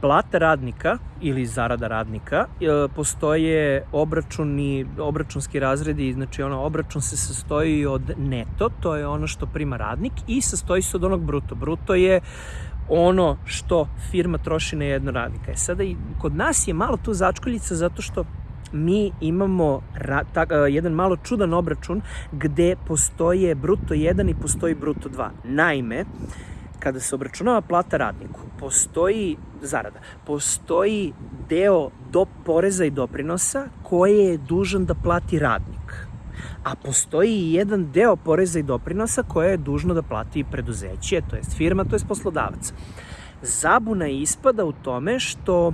plata radnika ili zarada radnika, e, postoje obračuni, obračunski razredi, znači ono, obračun se sastoji od neto, to je ono što prima radnik i sastoji se od onog bruto. Bruto je ono što firma troši na jedno radnika. E sada i kod nas je malo tu začkoljica zato što mi imamo ra, ta, uh, jedan malo čudan obračun gde postoje bruto 1 i postoji bruto 2. Naime, kada se obračunava plata radniku, postoji zarada, postoji deo do poreza i doprinosa koje je dužan da plati radnik. A postoji i jedan deo poreza i doprinosa koje je dužno da plati preduzeće, to jest firma, to jest poslodavac. Zabuna ispada u tome što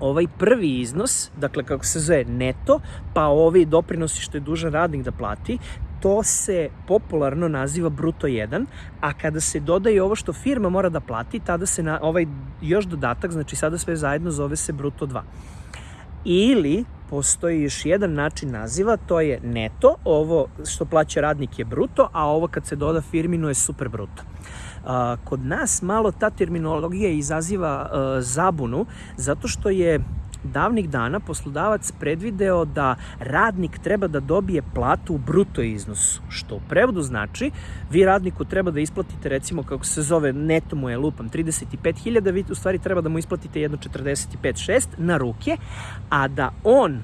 ovaj prvi iznos, dakle kako se zove neto, pa ovi doprinosi što je dužan radnik da plati, to se popularno naziva bruto 1, a kada se dodaje ovo što firma mora da plati, tada se na ovaj još dodatak, znači sada sve zajedno zove se bruto 2. Ili postoji još jedan način naziva, to je neto, ovo što plaća radnik je bruto, a ovo kad se doda firminu je super bruto. Kod nas malo ta terminologija izaziva zabunu, zato što je davnih dana poslodavac predvideo da radnik treba da dobije platu u bruto iznosu, što u prevodu znači vi radniku treba da isplatite recimo kako se zove neto mu je lupam 35.000, vi u stvari treba da mu isplatite jedno 45.6 na ruke, a da on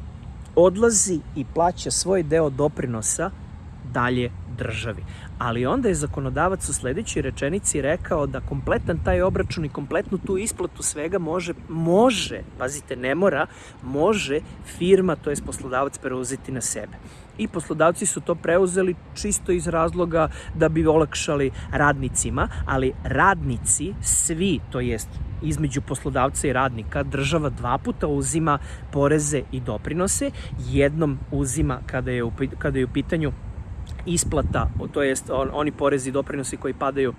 odlazi i plaća svoj deo doprinosa dalje državi. Ali onda je zakonodavac u sledećoj rečenici rekao da kompletan taj obračun i kompletnu tu isplatu svega može, može, pazite, ne mora, može firma, to je poslodavac, preuzeti na sebe. I poslodavci su to preuzeli čisto iz razloga da bi olakšali radnicima, ali radnici, svi, to jest između poslodavca i radnika država dva puta uzima poreze i doprinose, jednom uzima kada je u, kada je u pitanju isplata, to jest on, oni porezi i doprinosi koji padaju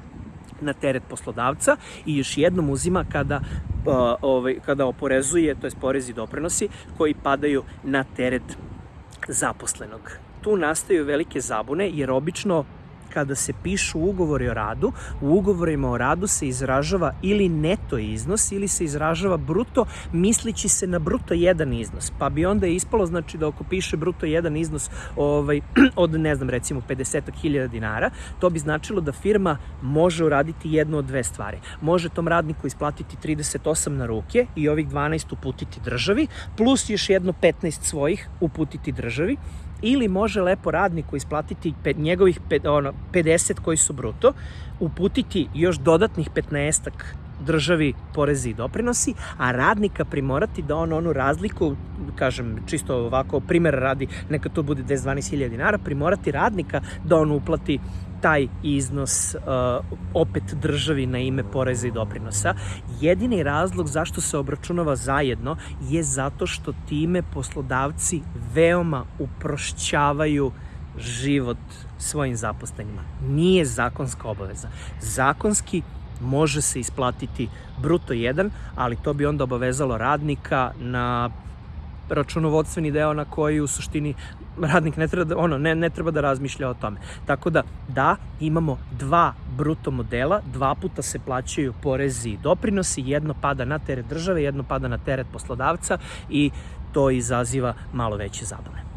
na teret poslodavca i još jednom uzima kada uh, ovaj, kada oporezuje, to jest porezi i doprinosi koji padaju na teret zaposlenog. Tu nastaju velike zabune jer obično kada se pišu ugovori o radu, u ugovorima o radu se izražava ili neto iznos ili se izražava bruto, mislići se na bruto jedan iznos. Pa bi onda ispalo, znači da ako piše bruto jedan iznos ovaj, od, ne znam, recimo 50.000 dinara, to bi značilo da firma može uraditi jednu od dve stvari. Može tom radniku isplatiti 38 na ruke i ovih 12 uputiti državi, plus još jedno 15 svojih uputiti državi ili može lepo radniku isplatiti pet, njegovih pet, ono, 50 koji su bruto, uputiti još dodatnih 15 državi porezi i doprinosi, a radnika primorati da on onu razliku, kažem čisto ovako primer radi, neka to bude 10-12 dinara, primorati radnika da on uplati taj iznos uh, opet državi na ime poreza i doprinosa. Jedini razlog zašto se obračunava zajedno je zato što time poslodavci veoma uprošćavaju život svojim zaposlenima. Nije zakonska obaveza. Zakonski može se isplatiti bruto 1, ali to bi onda obavezalo radnika na računovodstveni deo na koji u suštini radnik ne treba da, ono, ne, ne treba da razmišlja o tome. Tako da, da, imamo dva bruto modela, dva puta se plaćaju porezi i doprinosi, jedno pada na teret države, jedno pada na teret poslodavca i to izaziva malo veće zabave.